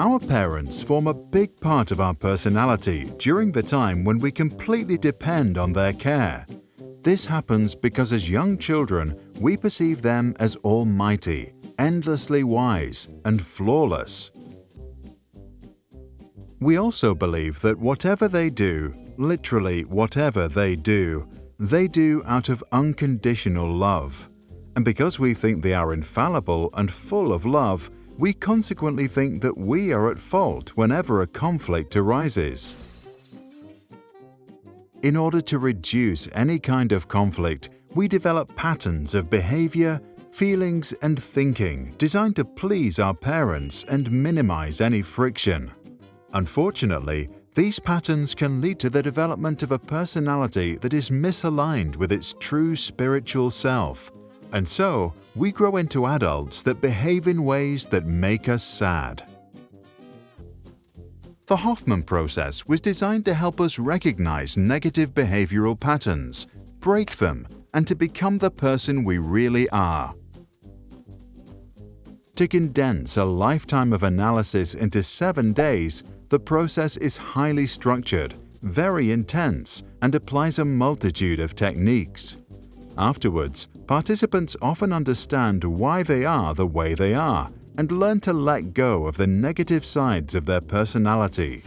Our parents form a big part of our personality during the time when we completely depend on their care. This happens because as young children, we perceive them as almighty, endlessly wise, and flawless. We also believe that whatever they do, literally whatever they do, they do out of unconditional love. And because we think they are infallible and full of love, we consequently think that we are at fault whenever a conflict arises. In order to reduce any kind of conflict, we develop patterns of behavior, feelings, and thinking designed to please our parents and minimize any friction. Unfortunately, these patterns can lead to the development of a personality that is misaligned with its true spiritual self, and so we grow into adults that behave in ways that make us sad. The Hoffman process was designed to help us recognize negative behavioral patterns, break them, and to become the person we really are. To condense a lifetime of analysis into seven days, the process is highly structured, very intense, and applies a multitude of techniques. Afterwards, participants often understand why they are the way they are and learn to let go of the negative sides of their personality.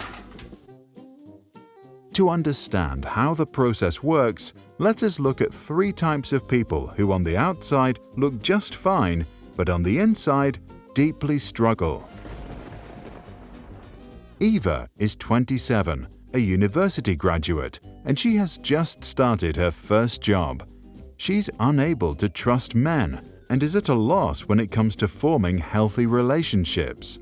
To understand how the process works, let us look at three types of people who on the outside look just fine, but on the inside deeply struggle. Eva is 27, a university graduate, and she has just started her first job. She's unable to trust men and is at a loss when it comes to forming healthy relationships.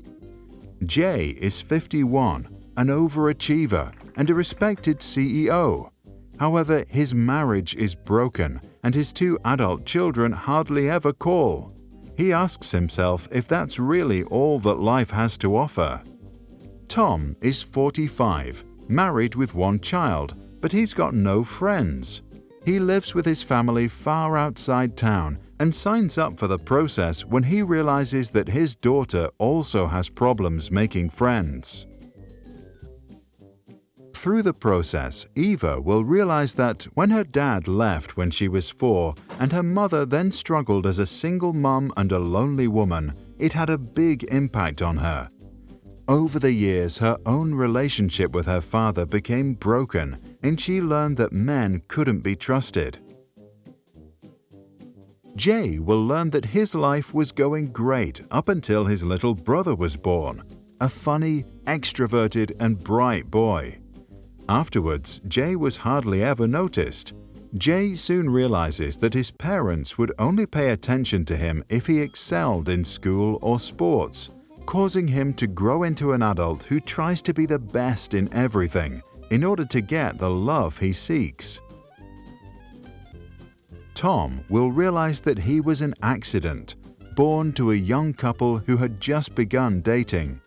Jay is 51, an overachiever and a respected CEO. However, his marriage is broken and his two adult children hardly ever call. He asks himself if that's really all that life has to offer. Tom is 45, married with one child, but he's got no friends. He lives with his family far outside town and signs up for the process when he realizes that his daughter also has problems making friends. Through the process, Eva will realize that when her dad left when she was four and her mother then struggled as a single mum and a lonely woman, it had a big impact on her. Over the years, her own relationship with her father became broken and she learned that men couldn't be trusted. Jay will learn that his life was going great up until his little brother was born, a funny, extroverted, and bright boy. Afterwards, Jay was hardly ever noticed. Jay soon realizes that his parents would only pay attention to him if he excelled in school or sports, causing him to grow into an adult who tries to be the best in everything in order to get the love he seeks. Tom will realize that he was an accident, born to a young couple who had just begun dating.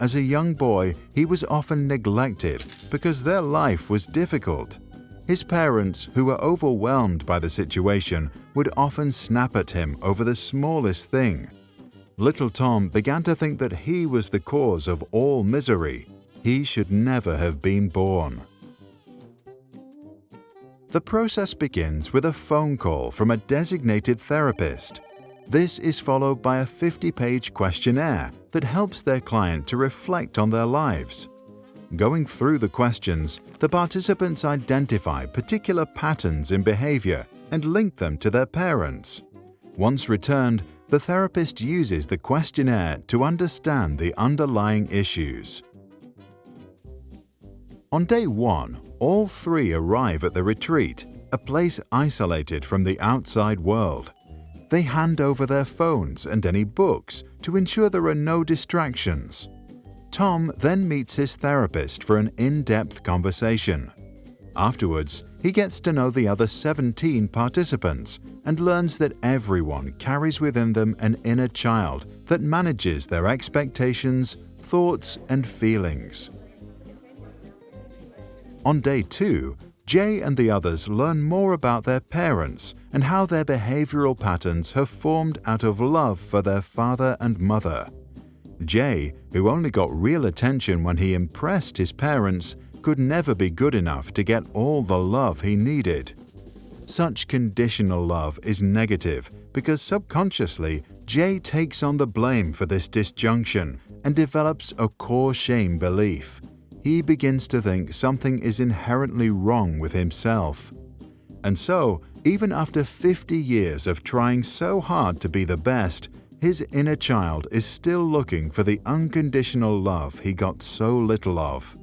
As a young boy, he was often neglected because their life was difficult. His parents, who were overwhelmed by the situation, would often snap at him over the smallest thing. Little Tom began to think that he was the cause of all misery. He should never have been born. The process begins with a phone call from a designated therapist. This is followed by a 50-page questionnaire that helps their client to reflect on their lives. Going through the questions, the participants identify particular patterns in behavior and link them to their parents. Once returned, the therapist uses the questionnaire to understand the underlying issues. On day one, all three arrive at the retreat, a place isolated from the outside world. They hand over their phones and any books to ensure there are no distractions. Tom then meets his therapist for an in-depth conversation. Afterwards, he gets to know the other 17 participants and learns that everyone carries within them an inner child that manages their expectations, thoughts, and feelings. On day two, Jay and the others learn more about their parents and how their behavioral patterns have formed out of love for their father and mother. Jay, who only got real attention when he impressed his parents, could never be good enough to get all the love he needed. Such conditional love is negative because subconsciously Jay takes on the blame for this disjunction and develops a core shame belief. He begins to think something is inherently wrong with himself. And so, even after 50 years of trying so hard to be the best, his inner child is still looking for the unconditional love he got so little of.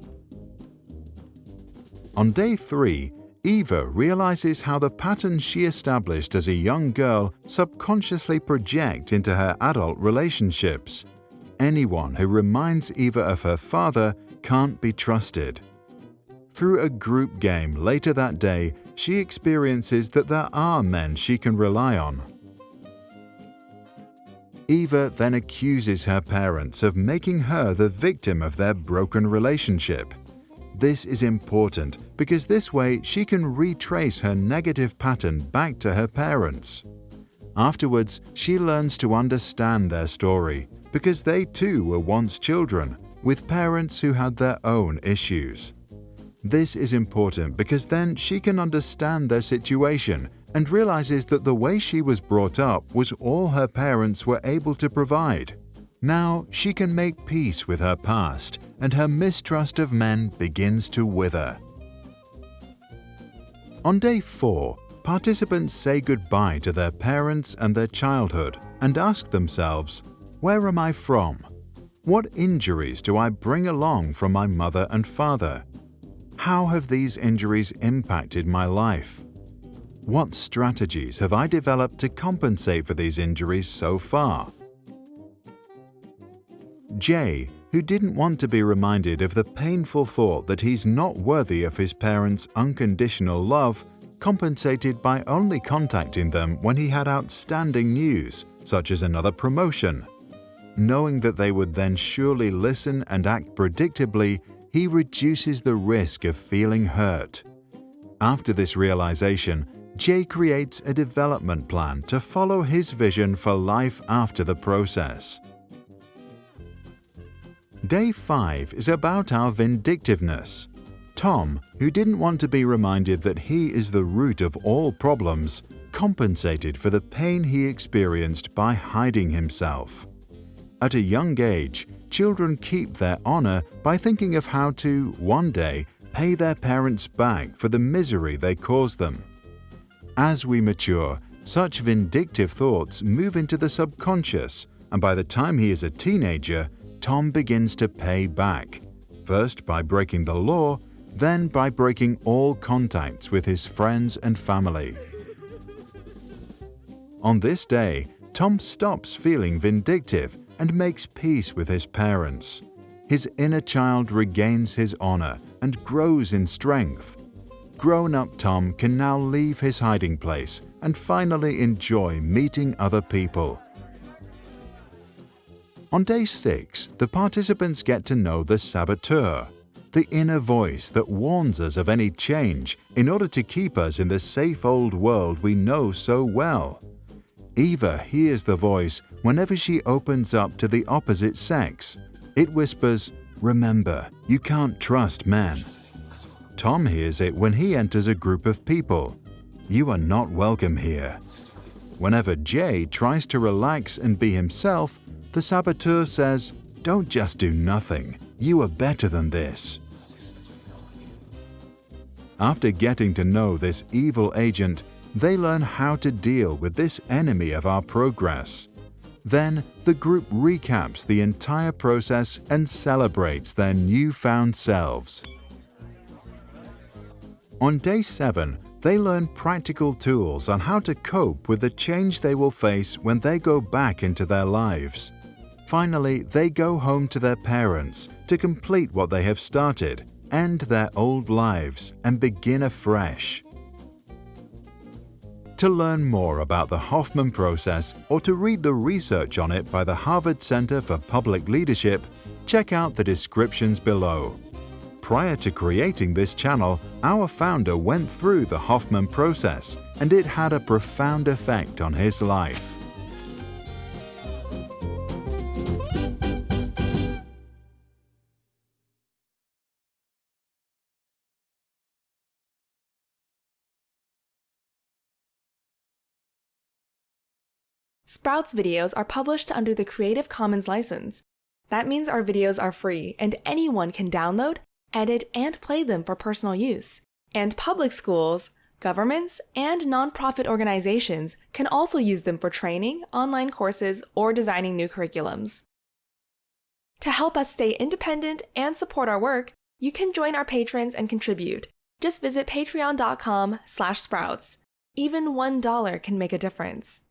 On day 3, Eva realizes how the patterns she established as a young girl subconsciously project into her adult relationships. Anyone who reminds Eva of her father can't be trusted. Through a group game later that day, she experiences that there are men she can rely on. Eva then accuses her parents of making her the victim of their broken relationship. This is important because this way she can retrace her negative pattern back to her parents. Afterwards, she learns to understand their story because they too were once children with parents who had their own issues. This is important because then she can understand their situation and realizes that the way she was brought up was all her parents were able to provide. Now she can make peace with her past and her mistrust of men begins to wither. On day 4, participants say goodbye to their parents and their childhood and ask themselves, Where am I from? What injuries do I bring along from my mother and father? How have these injuries impacted my life? What strategies have I developed to compensate for these injuries so far? Jay, who didn't want to be reminded of the painful thought that he's not worthy of his parents' unconditional love, compensated by only contacting them when he had outstanding news, such as another promotion. Knowing that they would then surely listen and act predictably, he reduces the risk of feeling hurt. After this realization, Jay creates a development plan to follow his vision for life after the process. Day 5 is about our vindictiveness. Tom, who didn't want to be reminded that he is the root of all problems, compensated for the pain he experienced by hiding himself. At a young age, children keep their honor by thinking of how to, one day, pay their parents back for the misery they caused them. As we mature, such vindictive thoughts move into the subconscious, and by the time he is a teenager, Tom begins to pay back, first by breaking the law, then by breaking all contacts with his friends and family. On this day, Tom stops feeling vindictive and makes peace with his parents. His inner child regains his honor and grows in strength. Grown-up Tom can now leave his hiding place and finally enjoy meeting other people. On day 6, the participants get to know the saboteur, the inner voice that warns us of any change in order to keep us in the safe old world we know so well. Eva hears the voice whenever she opens up to the opposite sex. It whispers, Remember, you can't trust men. Tom hears it when he enters a group of people. You are not welcome here. Whenever Jay tries to relax and be himself, the saboteur says, Don't just do nothing. You are better than this. After getting to know this evil agent, they learn how to deal with this enemy of our progress. Then, the group recaps the entire process and celebrates their newfound selves. On day 7, they learn practical tools on how to cope with the change they will face when they go back into their lives. Finally, they go home to their parents to complete what they have started, end their old lives, and begin afresh. To learn more about the Hoffman process or to read the research on it by the Harvard Center for Public Leadership, check out the descriptions below. Prior to creating this channel, our founder went through the Hoffman process and it had a profound effect on his life. Sprouts videos are published under the Creative Commons license. That means our videos are free and anyone can download, edit, and play them for personal use. And public schools, governments, and nonprofit organizations can also use them for training, online courses, or designing new curriculums. To help us stay independent and support our work, you can join our patrons and contribute. Just visit patreon.com slash sprouts. Even $1 can make a difference.